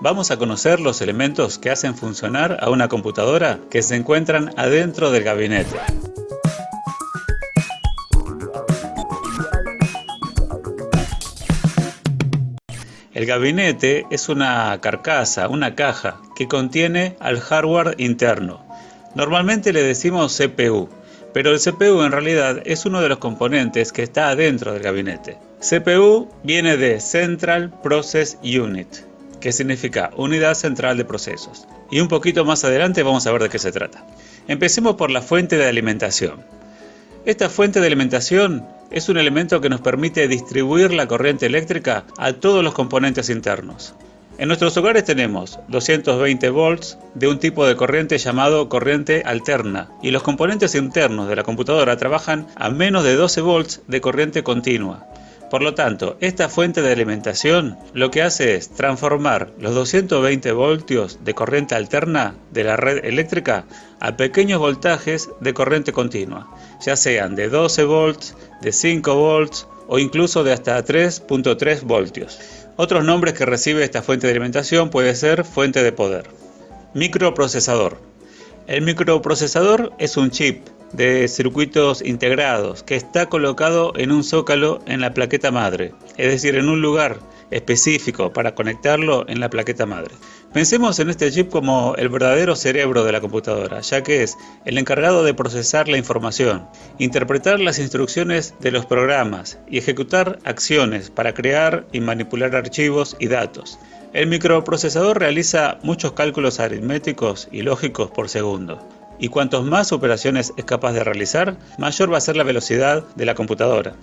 vamos a conocer los elementos que hacen funcionar a una computadora que se encuentran adentro del gabinete. El gabinete es una carcasa, una caja, que contiene al hardware interno. Normalmente le decimos CPU, pero el CPU en realidad es uno de los componentes que está adentro del gabinete. CPU viene de Central Process Unit, que significa Unidad Central de Procesos. Y un poquito más adelante vamos a ver de qué se trata. Empecemos por la fuente de alimentación. Esta fuente de alimentación es un elemento que nos permite distribuir la corriente eléctrica a todos los componentes internos. En nuestros hogares tenemos 220 volts de un tipo de corriente llamado corriente alterna y los componentes internos de la computadora trabajan a menos de 12 volts de corriente continua. Por lo tanto, esta fuente de alimentación lo que hace es transformar los 220 voltios de corriente alterna de la red eléctrica a pequeños voltajes de corriente continua, ya sean de 12 volts, de 5 volts o incluso de hasta 3.3 voltios. Otros nombres que recibe esta fuente de alimentación puede ser fuente de poder. Microprocesador. El microprocesador es un chip de circuitos integrados que está colocado en un zócalo en la plaqueta madre, es decir, en un lugar específico para conectarlo en la plaqueta madre. Pensemos en este chip como el verdadero cerebro de la computadora, ya que es el encargado de procesar la información, interpretar las instrucciones de los programas y ejecutar acciones para crear y manipular archivos y datos. El microprocesador realiza muchos cálculos aritméticos y lógicos por segundo, y cuantos más operaciones es capaz de realizar, mayor va a ser la velocidad de la computadora.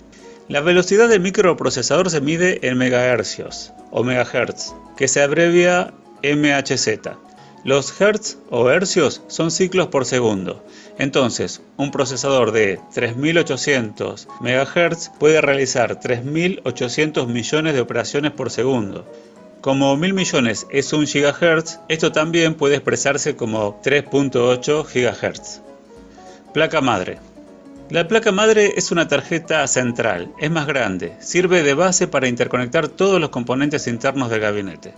La velocidad del microprocesador se mide en megahercios o megahertz, que se abrevia MHz. Los hertz o hercios son ciclos por segundo. Entonces, un procesador de 3800 MHz puede realizar 3800 millones de operaciones por segundo. Como 1000 millones es un gigahertz, esto también puede expresarse como 3.8 gigahertz. Placa madre. La placa madre es una tarjeta central, es más grande, sirve de base para interconectar todos los componentes internos del gabinete.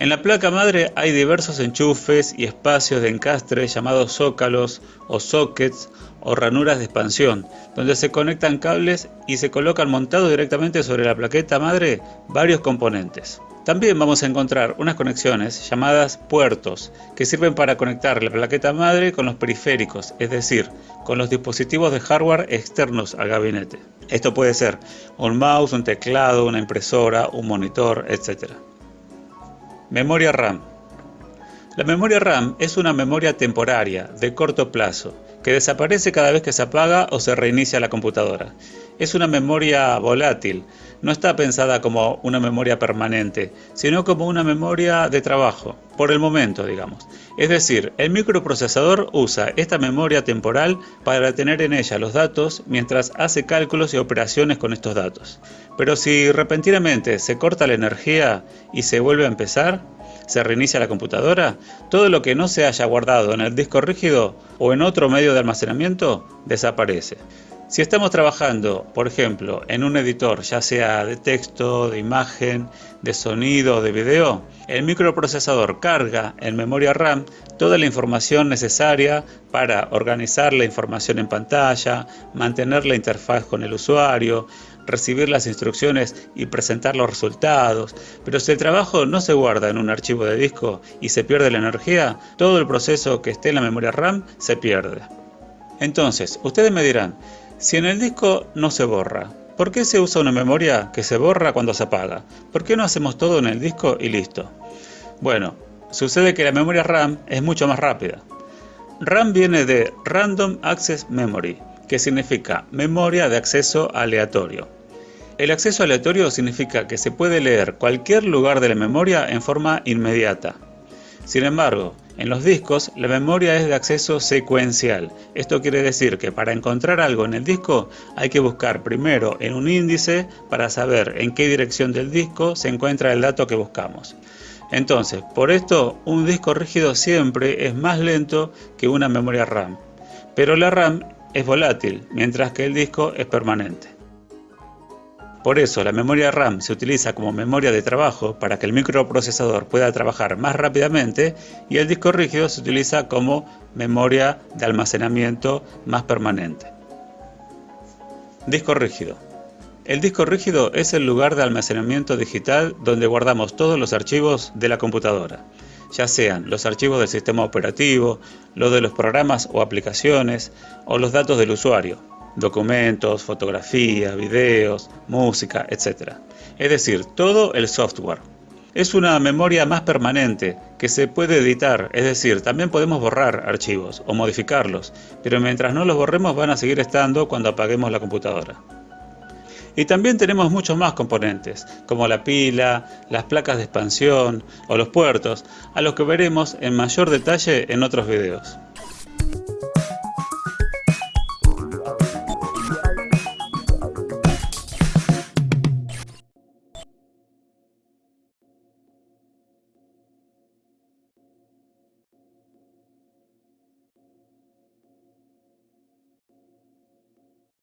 En la placa madre hay diversos enchufes y espacios de encastre llamados zócalos o sockets o ranuras de expansión, donde se conectan cables y se colocan montados directamente sobre la plaqueta madre varios componentes. También vamos a encontrar unas conexiones llamadas puertos, que sirven para conectar la plaqueta madre con los periféricos, es decir, con los dispositivos de hardware externos al gabinete. Esto puede ser un mouse, un teclado, una impresora, un monitor, etc. Memoria RAM. La memoria RAM es una memoria temporaria, de corto plazo, que desaparece cada vez que se apaga o se reinicia la computadora. Es una memoria volátil, no está pensada como una memoria permanente, sino como una memoria de trabajo, por el momento, digamos. Es decir, el microprocesador usa esta memoria temporal para tener en ella los datos mientras hace cálculos y operaciones con estos datos. Pero si repentinamente se corta la energía y se vuelve a empezar, se reinicia la computadora, todo lo que no se haya guardado en el disco rígido o en otro medio de almacenamiento desaparece. Si estamos trabajando, por ejemplo, en un editor, ya sea de texto, de imagen, de sonido o de video, el microprocesador carga en memoria RAM toda la información necesaria para organizar la información en pantalla, mantener la interfaz con el usuario, recibir las instrucciones y presentar los resultados, pero si el trabajo no se guarda en un archivo de disco y se pierde la energía, todo el proceso que esté en la memoria RAM se pierde. Entonces, ustedes me dirán, si en el disco no se borra, ¿por qué se usa una memoria que se borra cuando se apaga? ¿Por qué no hacemos todo en el disco y listo? Bueno, sucede que la memoria RAM es mucho más rápida. RAM viene de Random Access Memory, que significa memoria de acceso aleatorio. El acceso aleatorio significa que se puede leer cualquier lugar de la memoria en forma inmediata. Sin embargo, en los discos, la memoria es de acceso secuencial. Esto quiere decir que para encontrar algo en el disco hay que buscar primero en un índice para saber en qué dirección del disco se encuentra el dato que buscamos. Entonces, por esto, un disco rígido siempre es más lento que una memoria RAM. Pero la RAM es volátil, mientras que el disco es permanente. Por eso la memoria RAM se utiliza como memoria de trabajo para que el microprocesador pueda trabajar más rápidamente y el disco rígido se utiliza como memoria de almacenamiento más permanente. Disco rígido. El disco rígido es el lugar de almacenamiento digital donde guardamos todos los archivos de la computadora, ya sean los archivos del sistema operativo, los de los programas o aplicaciones o los datos del usuario, documentos, fotografías, videos, música, etc. Es decir, todo el software. Es una memoria más permanente que se puede editar, es decir, también podemos borrar archivos o modificarlos, pero mientras no los borremos van a seguir estando cuando apaguemos la computadora. Y también tenemos muchos más componentes, como la pila, las placas de expansión o los puertos, a los que veremos en mayor detalle en otros videos.